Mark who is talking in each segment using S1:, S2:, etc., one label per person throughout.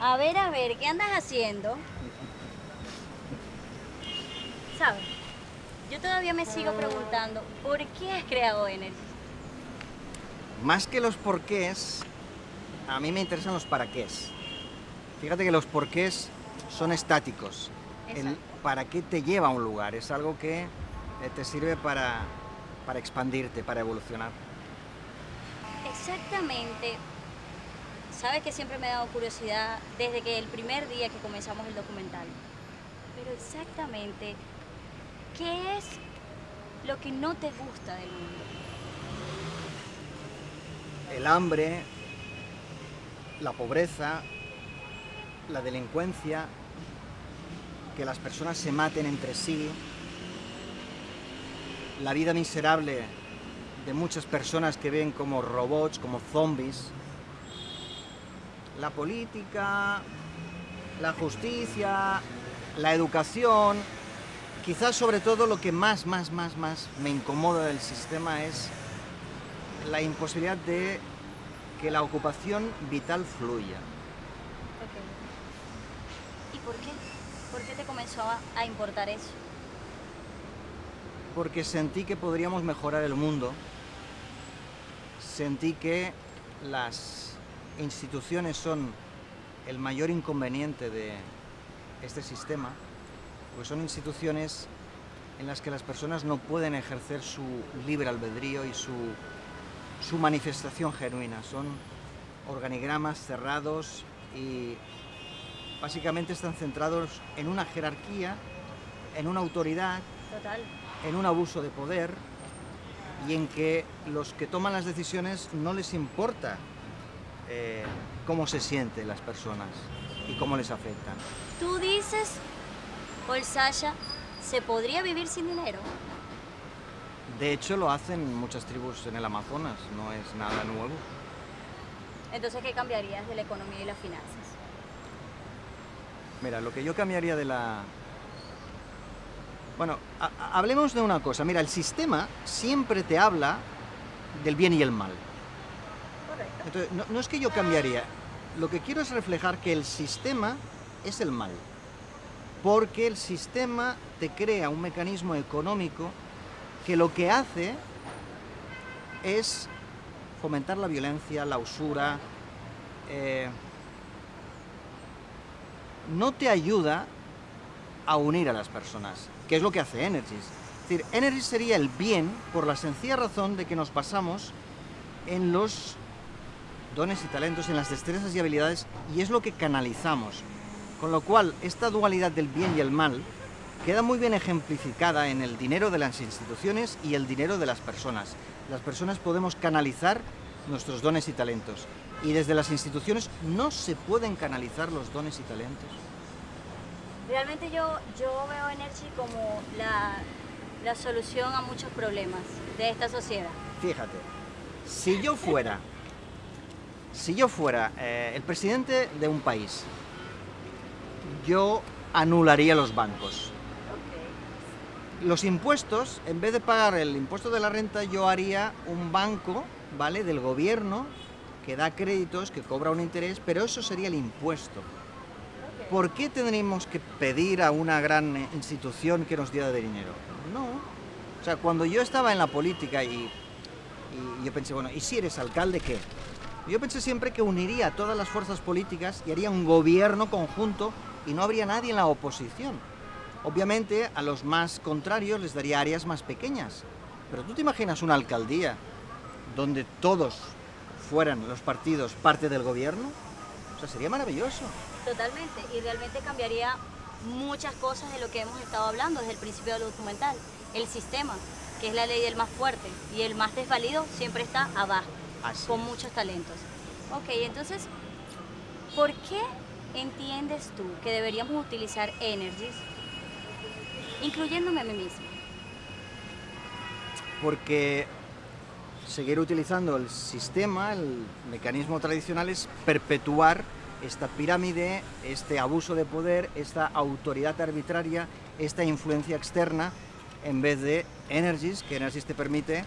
S1: A ver, a ver, ¿qué andas haciendo? ¿Sabes? Yo todavía me sigo preguntando, ¿por qué has creado Energy?
S2: Más que los porqués, a mí me interesan los paraqués. Fíjate que los porqués son estáticos. El para qué te lleva a un lugar es algo que eh, te sirve para, para expandirte, para evolucionar.
S1: Exactamente. Sabes que siempre me ha dado curiosidad desde que el primer día que comenzamos el documental. Pero exactamente, ¿qué es lo que no te gusta del mundo?
S2: El hambre, la pobreza, la delincuencia, que las personas se maten entre sí, la vida miserable de muchas personas que ven como robots, como zombies, la política, la justicia, la educación, quizás sobre todo lo que más, más, más, más me incomoda del sistema es la imposibilidad de que la ocupación vital fluya.
S1: ¿Y por qué? ¿Por qué te comenzó a, a importar eso?
S2: Porque sentí que podríamos mejorar el mundo, sentí que las instituciones son el mayor inconveniente de este sistema, pues son instituciones en las que las personas no pueden ejercer su libre albedrío y su, su manifestación genuina. Son organigramas cerrados y básicamente están centrados en una jerarquía, en una autoridad,
S1: Total.
S2: en un abuso de poder y en que los que toman las decisiones no les importa eh, cómo se sienten las personas y cómo les afectan.
S1: Tú dices, Sasha, ¿se podría vivir sin dinero?
S2: De hecho, lo hacen muchas tribus en el Amazonas, no es nada nuevo.
S1: Entonces, ¿qué cambiarías de la economía y las finanzas?
S2: Mira, lo que yo cambiaría de la... Bueno, ha- ha- hablemos de una cosa. Mira, el sistema siempre te habla del bien y el mal. Entonces, no, es que yo cambiaría, lo que quiero es reflejar que el sistema es el mal, porque el sistema te crea un mecanismo económico que lo que hace es fomentar la violencia, la usura, eh, no te ayuda a unir a las personas, que es lo que hace Energies. Es decir, Energies sería el bien por la sencilla razón de que nos basamos en los dones y talentos, en las destrezas y habilidades, y es lo que canalizamos. Con lo cual, esta dualidad del bien y el mal queda muy bien ejemplificada en el dinero de las instituciones y el dinero de las personas. Las personas podemos canalizar nuestros dones y talentos, y desde las instituciones no se pueden canalizar los dones y talentos.
S1: Realmente yo, yo veo Energy como la, la solución a muchos problemas de esta sociedad.
S2: Fíjate, si yo fuera, si yo fuera eh, el presidente de un país, yo anularía los bancos. Los impuestos, en vez de pagar el impuesto de la renta, yo haría un banco, ¿vale? Del gobierno que da créditos, que cobra un interés, pero eso sería el impuesto. ¿Por qué tendríamos que pedir a una gran institución que nos diera de dinero? No. O sea, cuando yo estaba en la política y, y yo pensé, bueno, ¿y si eres alcalde qué? Yo pensé siempre que uniría todas las fuerzas políticas y haría un gobierno conjunto y no habría nadie en la oposición. Obviamente a los más contrarios les daría áreas más pequeñas. Pero tú te imaginas una alcaldía donde todos fueran los partidos parte del gobierno? O sea, sería maravilloso.
S1: Totalmente, y realmente cambiaría muchas cosas de lo que hemos estado hablando desde el principio del documental. El sistema, que es la ley del más fuerte, y el más desvalido siempre está abajo,
S2: Así
S1: con
S2: es.
S1: muchos talentos. Ok, entonces, ¿por qué entiendes tú que deberíamos utilizar Energies, incluyéndome a mí misma?
S2: porque seguir utilizando el sistema, el mecanismo tradicional es perpetuar esta pirámide, este abuso de poder, esta autoridad arbitraria, esta influencia externa, en vez de Energies, que Energies te permite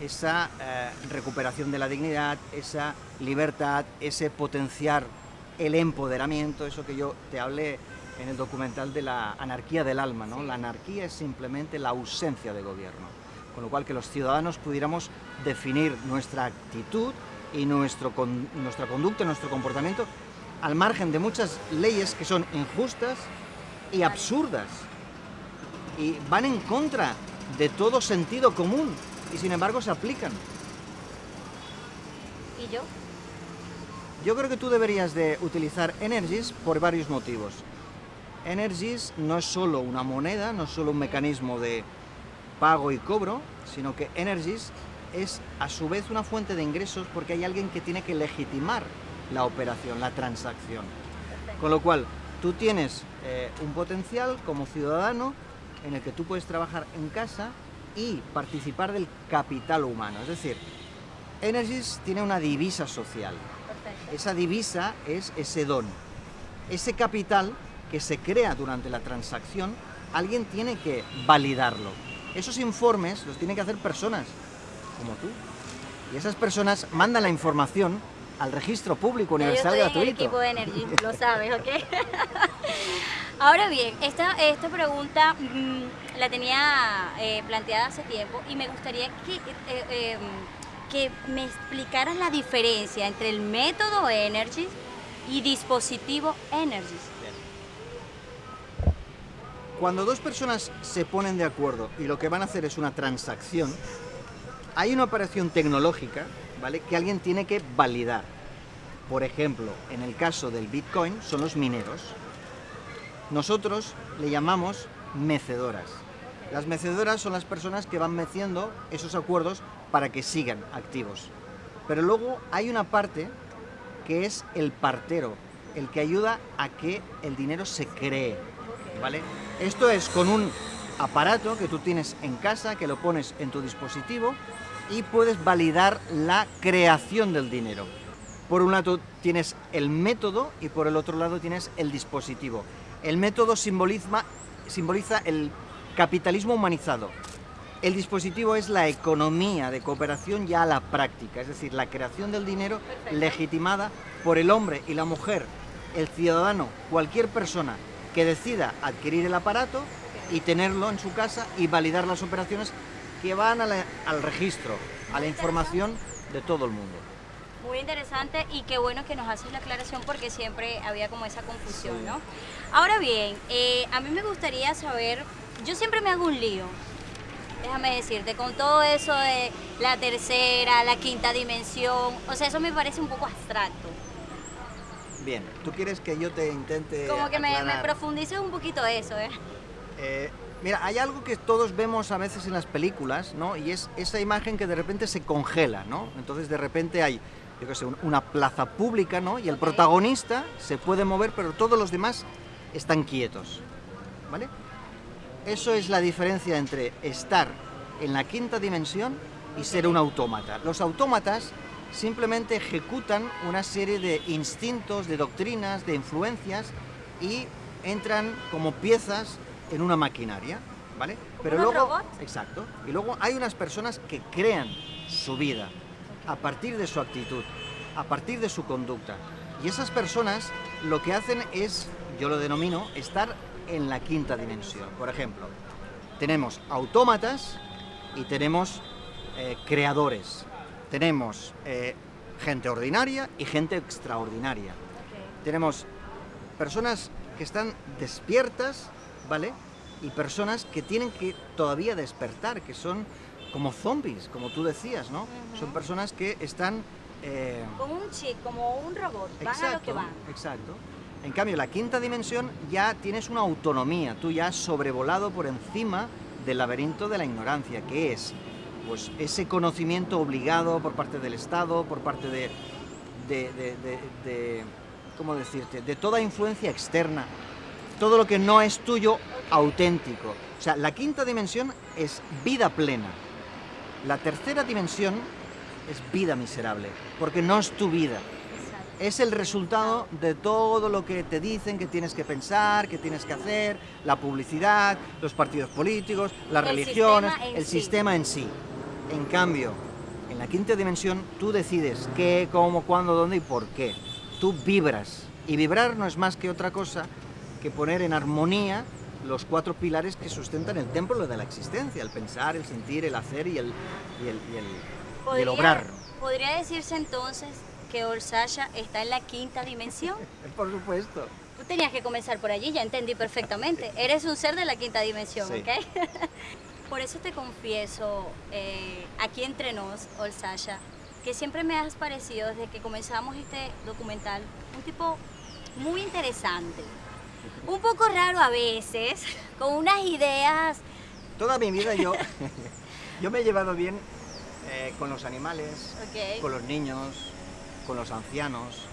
S2: esa eh, recuperación de la dignidad, esa libertad, ese potenciar el empoderamiento, eso que yo te hablé en el documental de la anarquía del alma, ¿no? La anarquía es simplemente la ausencia de gobierno, con lo cual que los ciudadanos pudiéramos definir nuestra actitud y nuestro, nuestra conducta, nuestro comportamiento, al margen de muchas leyes que son injustas y absurdas. Y van en contra de todo sentido común y sin embargo se aplican.
S1: ¿Y yo?
S2: Yo creo que tú deberías de utilizar Energies por varios motivos. Energies no es solo una moneda, no es solo un mecanismo de pago y cobro, sino que Energies es a su vez una fuente de ingresos porque hay alguien que tiene que legitimar la operación, la transacción. Con lo cual, tú tienes eh, un potencial como ciudadano en el que tú puedes trabajar en casa y participar del capital humano. Es decir, Energies tiene una divisa social. Esa divisa es ese don. Ese capital que se crea durante la transacción, alguien tiene que validarlo. Esos informes los tienen que hacer personas como tú. Y esas personas mandan la información al registro público universal
S1: yo
S2: gratuito.
S1: el equipo de Energy, lo sabes, ¿ok? Ahora bien, esta, esta pregunta mm, la tenía eh, planteada hace tiempo y me gustaría que, eh, em, que me explicaras la diferencia entre el método Energy y dispositivo Energy.
S2: Cuando dos personas se ponen de acuerdo y lo que van a hacer es una transacción, hay una operación tecnológica que alguien tiene que validar. Por ejemplo, en el caso del Bitcoin son los mineros. Nosotros le llamamos mecedoras. Las mecedoras son las personas que van meciendo esos acuerdos para que sigan activos. Pero luego hay una parte que es el partero, el que ayuda a que el dinero se cree. ¿vale? Esto es con un aparato que tú tienes en casa, que lo pones en tu dispositivo y puedes validar la creación del dinero. Por un lado tienes el método y por el otro lado tienes el dispositivo. El método simboliza, simboliza el capitalismo humanizado. El dispositivo es la economía de cooperación ya a la práctica, es decir, la creación del dinero legitimada por el hombre y la mujer, el ciudadano, cualquier persona que decida adquirir el aparato y tenerlo en su casa y validar las operaciones que van al registro, a la información de todo el mundo.
S1: Muy interesante y qué bueno que nos haces la aclaración porque siempre había como esa confusión, ¿no? Ahora bien, eh, a mí me gustaría saber, yo siempre me hago un lío, déjame decirte, con todo eso de la tercera, la quinta dimensión, o sea, eso me parece un poco abstracto.
S2: Bien, ¿tú quieres que yo te intente
S1: Como que me,
S2: aclarar?
S1: profundices un poquito eso, ¿eh?
S2: Eh, Mira, hay algo que todos vemos a veces en las películas, ¿no? Y es esa imagen que de repente se congela, ¿no? Entonces de repente hay, yo qué sé, una plaza pública, ¿no? Y el protagonista se puede mover, pero todos los demás están quietos, ¿vale? Eso es la diferencia entre estar en la quinta dimensión y ser un autómata. Los autómatas simplemente ejecutan una serie de instintos, de doctrinas, de influencias y entran como piezas en una maquinaria, ¿vale?
S1: Pero luego,
S2: exacto, y luego hay unas personas que crean su vida a partir de su actitud, a partir de su conducta. Y esas personas lo que hacen es, yo lo denomino, estar en la quinta dimensión. Por ejemplo, tenemos autómatas y tenemos eh, creadores. Tenemos eh, gente ordinaria y gente extraordinaria. Tenemos personas que están despiertas ¿vale? Y personas que tienen que todavía despertar, que son como zombies, como tú decías, ¿no? Son personas que están...
S1: Eh... Como un chip, como un robot, van a lo que van.
S2: Exacto. En cambio, la quinta dimensión ya tienes una autonomía, tú ya has sobrevolado por encima del laberinto de la ignorancia, que es pues ese conocimiento obligado por parte del Estado, por parte de, de, de, de ¿cómo decirte?, de toda influencia externa, todo lo que no es tuyo auténtico. O sea, la quinta dimensión es vida plena. La tercera dimensión es vida miserable, porque no es tu vida. Es el resultado de todo lo que te dicen que tienes que pensar, que tienes que hacer, la publicidad, los partidos políticos, las religiones, el sistema en sí. En cambio, en la quinta dimensión tú decides qué, cómo, cuándo, dónde y por qué. Tú vibras Y vibrar no es más que otra cosa que poner en armonía los cuatro pilares que sustentan el templo de la existencia, el pensar, el sentir, el hacer y el, y el, y el, y
S1: ¿Podría,
S2: el obrar.
S1: ¿Podría decirse entonces que Orsaya está en la quinta dimensión?
S2: Por supuesto.
S1: Tú tenías que comenzar por allí, ya entendí perfectamente. Eres un ser de la quinta dimensión,
S2: Sí.
S1: ¿ok? por eso te confieso, eh, aquí entre nos, Orsaya, que siempre me has parecido desde que comenzamos este documental un tipo muy interesante. Un poco raro a veces, con unas ideas
S2: Toda mi vida yo, yo me he llevado bien eh, con los animales, con los niños, con los ancianos.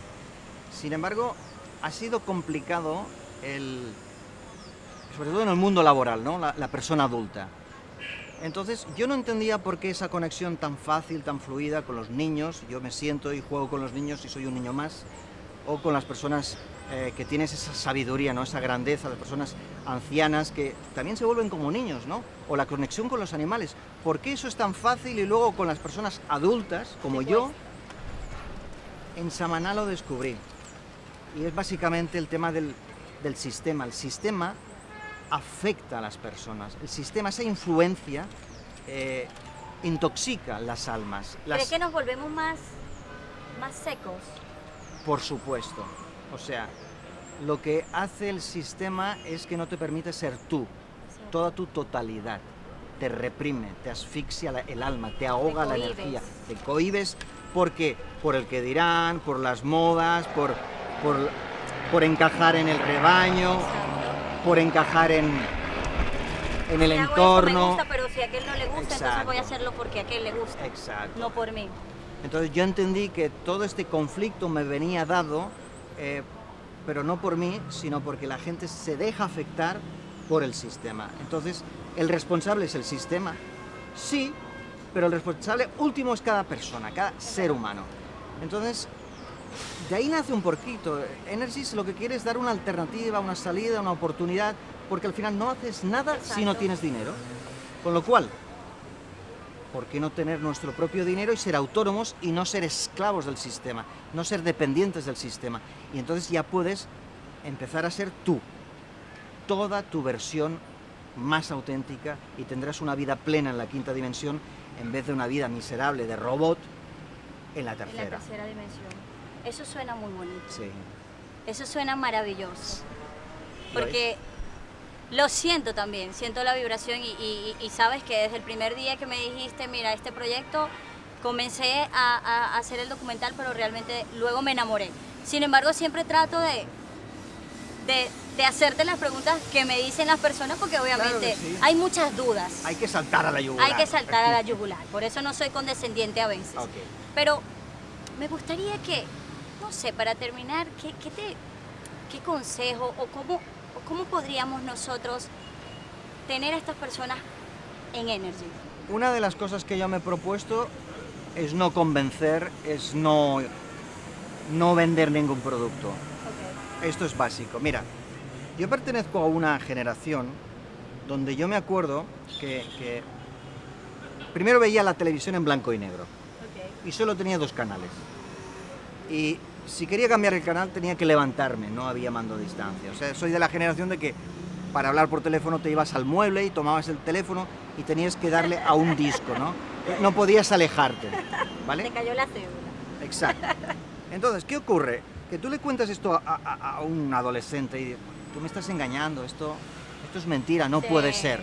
S2: Sin embargo, ha sido complicado el, sobre todo en el mundo laboral, ¿no? la, la persona adulta. Entonces, yo no entendía por qué esa conexión tan fácil, tan fluida con los niños. Yo me siento y juego con los niños y soy un niño más. O con las personas eh, que tienes esa sabiduría, ¿no? esa grandeza, las personas ancianas que también se vuelven como niños, ¿no? O la conexión con los animales. ¿Por qué eso es tan fácil y luego con las personas adultas, como yo,
S1: cuesta.
S2: en Samaná lo descubrí. Y es básicamente el tema del, del sistema. El sistema afecta a las personas. El sistema, esa influencia, eh, intoxica las almas. Las,
S1: ¿Crees que nos volvemos más, más secos?
S2: Por supuesto. O sea, lo que hace el sistema es que no te permite ser tú, toda tu totalidad. Te reprime, te asfixia el alma, te ahoga la energía, te cohibes porque por el que dirán, por las modas, por, por, por encajar en el rebaño, por encajar en, en el entorno.
S1: me gusta, pero si a aquel no le gusta, entonces voy a hacerlo porque a aquel le gusta,
S2: Exacto.
S1: no por mí.
S2: Entonces yo entendí que todo este conflicto me venía dado, eh, pero no por mí, sino porque la gente se deja afectar por el sistema. Entonces, ¿el responsable es el sistema? Sí, pero el responsable último es cada persona, cada ser humano. Entonces, de ahí nace un poquito. Energys lo que quiere es dar una alternativa, una salida, una oportunidad, porque al final no haces nada si no tienes dinero. Con lo cual, ¿por qué no tener nuestro propio dinero y ser autónomos y no ser esclavos del sistema, no ser dependientes del sistema? Y entonces ya puedes empezar a ser tú, toda tu versión más auténtica y tendrás una vida plena en la quinta dimensión en vez de una vida miserable de robot en la
S1: En la
S2: tercera.
S1: tercera dimensión. Eso suena muy bonito.
S2: Sí.
S1: Eso suena maravilloso. Porque lo siento también, siento la vibración y, y- y sabes que desde el primer día que me dijiste, mira, este proyecto, comencé a, a hacer el documental, pero realmente luego me enamoré. Sin embargo, siempre trato de, de, de hacerte las preguntas que me dicen las personas, porque obviamente
S2: sí.
S1: hay muchas dudas.
S2: Hay que saltar a la yugular.
S1: Hay que saltar a la yugular. Por eso no soy condescendiente a veces. Pero me gustaría que, no sé, para terminar, ¿qué, qué te, qué consejo o cómo, cómo podríamos nosotros tener a estas personas en Energy?
S2: Una de las cosas que yo me he propuesto es no convencer, es no, no vender ningún producto. Esto es básico. Mira, yo pertenezco a una generación donde yo me acuerdo que, que primero veía la televisión en blanco y negro y solo tenía dos canales. Y si quería cambiar el canal tenía que levantarme, no había mando a distancia. O sea, soy de la generación de que para hablar por teléfono te ibas al mueble y tomabas el teléfono y tenías que darle a un disco, ¿no? No podías alejarte, ¿vale?
S1: Te cayó la cédula.
S2: Exacto. Entonces, ¿qué ocurre? Que tú le cuentas esto a, a- a un adolescente y tú me estás engañando, esto, esto es mentira, no puede ser.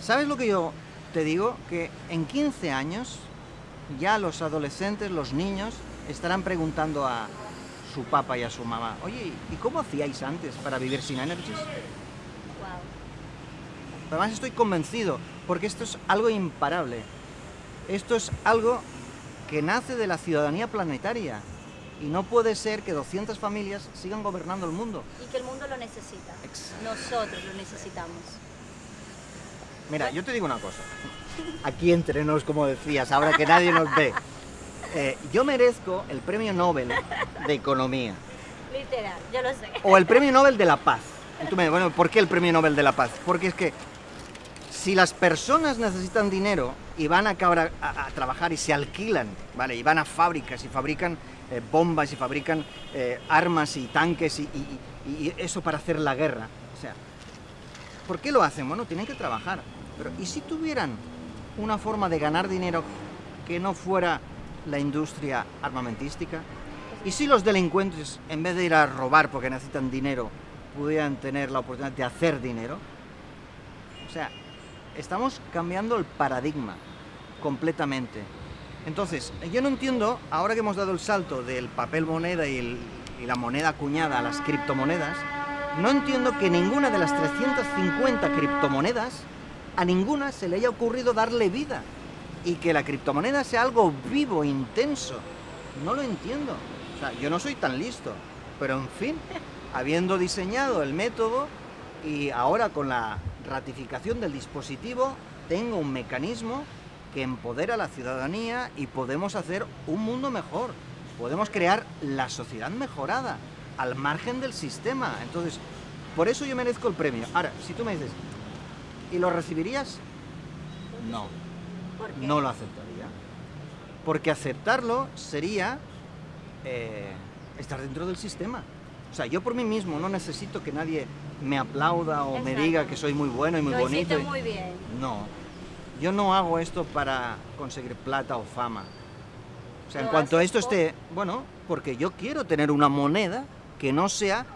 S2: ¿Sabes lo que yo te digo? Que en 15 años ya los adolescentes, los niños, estarán preguntando a su papá y a su mamá, oye, ¿y cómo hacíais antes para vivir sin Energies?
S1: Wow.
S2: Además estoy convencido, porque esto es algo imparable. Esto es algo que nace de la ciudadanía planetaria. Y no puede ser que 200 familias sigan gobernando el mundo.
S1: Y que el mundo lo necesita.
S2: Exacto.
S1: Nosotros lo necesitamos.
S2: Mira, yo te digo una cosa. Aquí entre nos, como decías, ahora que nadie nos ve. Eh, yo merezco el premio Nobel de Economía.
S1: Literal, yo lo sé.
S2: O el premio Nobel de la Paz. Y tú me dices, bueno, ¿por qué el premio Nobel de la Paz? Porque es que si las personas necesitan dinero y van a, acabar a, a trabajar y se alquilan, ¿vale? Y van a fábricas y fabrican eh, bombas y fabrican eh, armas y tanques y, y- y eso para hacer la guerra. O sea, ¿por qué lo hacen? Bueno, tienen que trabajar. Pero ¿y si tuvieran una forma de ganar dinero que no fuera la industria armamentística? ¿Y si los delincuentes, en vez de ir a robar porque necesitan dinero, pudieran tener la oportunidad de hacer dinero? O sea, estamos cambiando el paradigma completamente. Entonces, yo no entiendo, ahora que hemos dado el salto del papel moneda y, la moneda acuñada a las criptomonedas, no entiendo que ninguna de las 350 criptomonedas, a ninguna se le haya ocurrido darle vida. Y que la criptomoneda sea algo vivo, intenso. No lo entiendo. O sea, yo no soy tan listo. Pero en fin, habiendo diseñado el método y ahora con la ratificación del dispositivo, tengo un mecanismo que empodera a la ciudadanía y podemos hacer un mundo mejor. Podemos crear la sociedad mejorada, al margen del sistema. Entonces, por eso yo merezco el premio. Ahora, si tú me dices, ¿y lo recibirías? No,
S1: ¿Por qué?
S2: no lo aceptaría. Porque aceptarlo sería eh, estar dentro del sistema. O sea, yo por mí mismo no necesito que nadie me aplauda o me diga que soy muy bueno y muy
S1: Lo
S2: bonito. y-
S1: muy bien.
S2: no, yo no hago esto para conseguir plata o fama. O sea, en cuanto a esto
S1: por-
S2: esté, bueno, porque yo quiero tener una moneda que no sea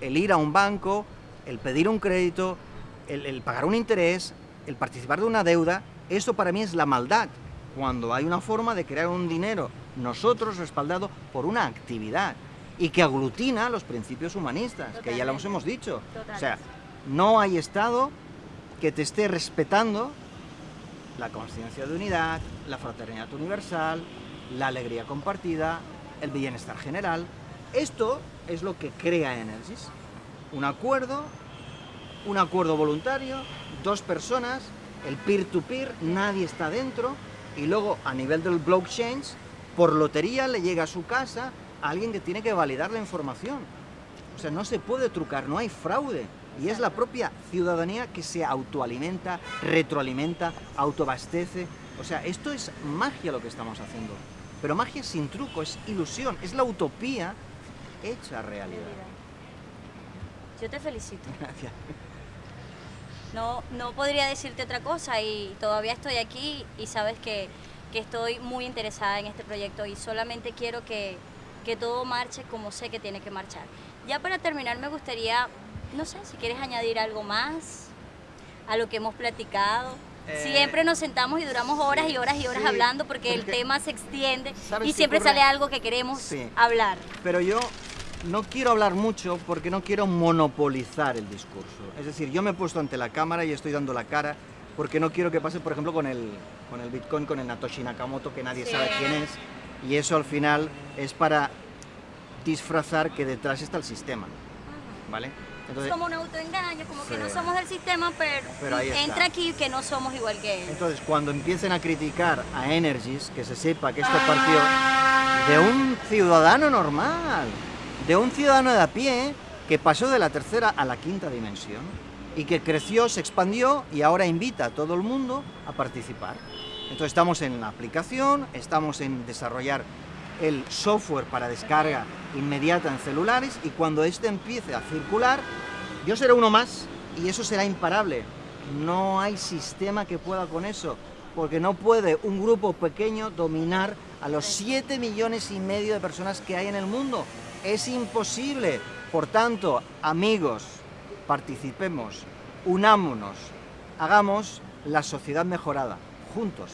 S2: el ir a un banco, el pedir un crédito, el, el pagar un interés, el participar de una deuda. Eso para mí es la maldad. Cuando hay una forma de crear un dinero, nosotros respaldado por una actividad y que aglutina los principios humanistas, que ya los hemos dicho. O sea, no hay Estado que te esté respetando la conciencia de unidad, la fraternidad universal, la alegría compartida, el bienestar general. Esto es lo que crea Energis. Un acuerdo, un acuerdo voluntario, dos personas, el peer-to-peer, nadie está dentro, y luego a nivel del blockchain, por lotería le llega a su casa a alguien que tiene que validar la información. O sea, no se puede trucar, no hay fraude. Y es la propia ciudadanía que se autoalimenta, retroalimenta, autoabastece. O sea, esto es magia lo que estamos haciendo. Pero magia sin truco, es ilusión, es la utopía hecha realidad.
S1: Yo te felicito.
S2: Gracias.
S1: No, no podría decirte otra cosa y todavía estoy aquí y sabes que, que estoy muy interesada en este proyecto y solamente quiero que, que todo marche como sé que tiene que marchar. Ya para terminar me gustaría, no sé, si quieres añadir algo más a lo que hemos platicado.
S2: Eh,
S1: siempre nos sentamos y duramos horas y horas y horas
S2: sí,
S1: hablando porque el tema se extiende
S2: ¿Sabes
S1: y siempre sale algo que queremos
S2: Sí.
S1: hablar.
S2: Pero yo no quiero hablar mucho porque no quiero monopolizar el discurso. Es decir, yo me he puesto ante la cámara y estoy dando la cara porque no quiero que pase, por ejemplo, con el, con el Bitcoin, con el Natoshi Nakamoto, que nadie
S1: Sí.
S2: sabe quién es. Y eso al final es para disfrazar que detrás está el sistema. ¿Vale?
S1: Es
S2: Entonces,
S1: como un autoengaño, como que no somos del sistema, pero, entra aquí que no somos igual que él.
S2: Entonces, cuando empiecen a criticar a Energies, que se sepa que esto partió de un ciudadano normal, de un ciudadano de a pie que pasó de la tercera a la quinta dimensión y que creció, se expandió y ahora invita a todo el mundo a participar. Entonces, estamos en la aplicación, estamos en desarrollar el software para descarga inmediata en celulares y cuando este empiece a circular, yo seré uno más y eso será imparable. No hay sistema que pueda con eso, porque no puede un grupo pequeño dominar a los 7 millones y medio de personas que hay en el mundo. Es imposible. Por tanto, amigos, participemos, unámonos, hagamos la sociedad mejorada, juntos.